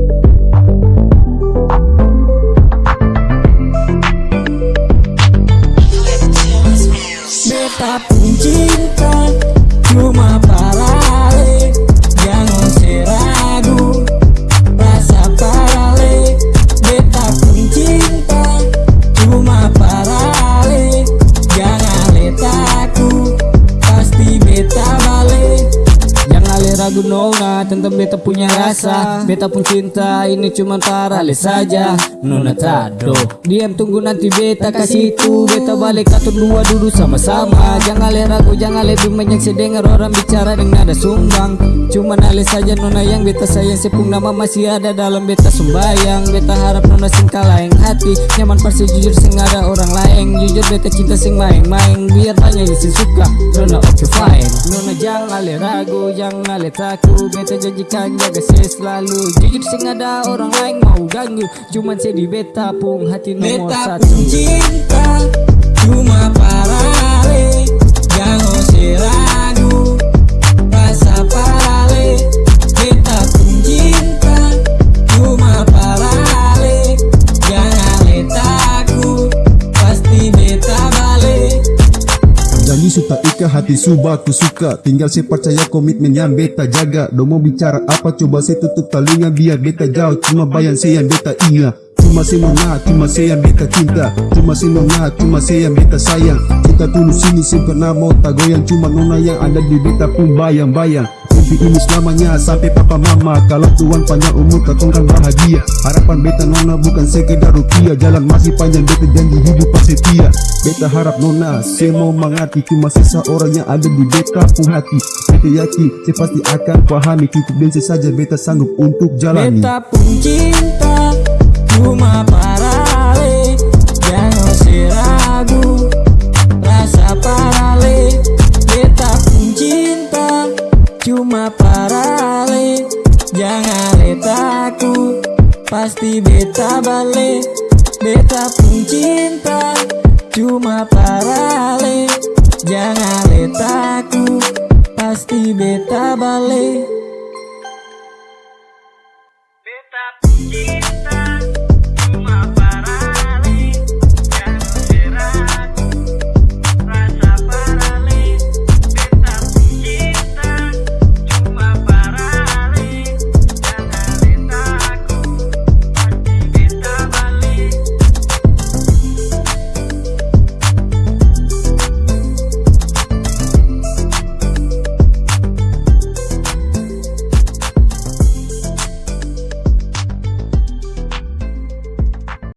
Beta nona Tentang beta punya rasa Beta pun cinta. Ini cuma parale saja. Nona tado. Diam tunggu nanti beta kasih itu Beta balik atau dua duduk sama-sama. Jangan le ragu Jangan lebih banyak sedengar orang bicara dengan nada sumbang. Cuma nale saja nona yang beta sayang. Sepung nama masih ada dalam beta sembayang. Beta harap nona sing lain hati. Nyaman pasti jujur sing ada orang lain Jujur beta cinta sing main-main Biar banyak yang suka Nona oke okay, fine. Nona jangan le ragu Jangan le takut Beta janjikan jaga saya selalu. Jujur sing ada orang lain mau ganggu Cuman saya di beta pun hati nomor Beta satu. pun cinta Cuma parale Jangan seragu Rasa parale. Beta pun cinta Cuma parale Jangan letaku Pasti beta balik. Janji suta ika hati suba aku suka. Tinggal saya percaya komitmen yang beta jaga. Do mau bicara apa coba saya tutup telinga Biar beta jauh. Cuma bayan saya yang beta ingat. Cuma saya nona, cuma saya yang beta cinta. Cuma saya nona, cuma saya yang beta sayang. Cinta tulus ini saya pernah mau tak goyang. Cuma nona yang ada di beta pun bayang-bayang Mimpi ini selamanya sampai papa mama. Kalau Tuhan panjang umur katongkan bahagia. Harapan beta nona bukan sekedar rupiah Jalan masih panjang beta janji hidup pasti setia. Beta harap nona saya mau mengerti Cuma seseorang yang ada di beta pun hati. Beta yakin saya pasti akan pahami. Cukup dan saja beta sanggup untuk jalani. Beta pun cinta Cuma parale Jangan cuma parale Jangan letakku Pasti beta balik Beta pun cinta. Cuma parale Jangan letakku Pasti beta balik. Beta pun cinta.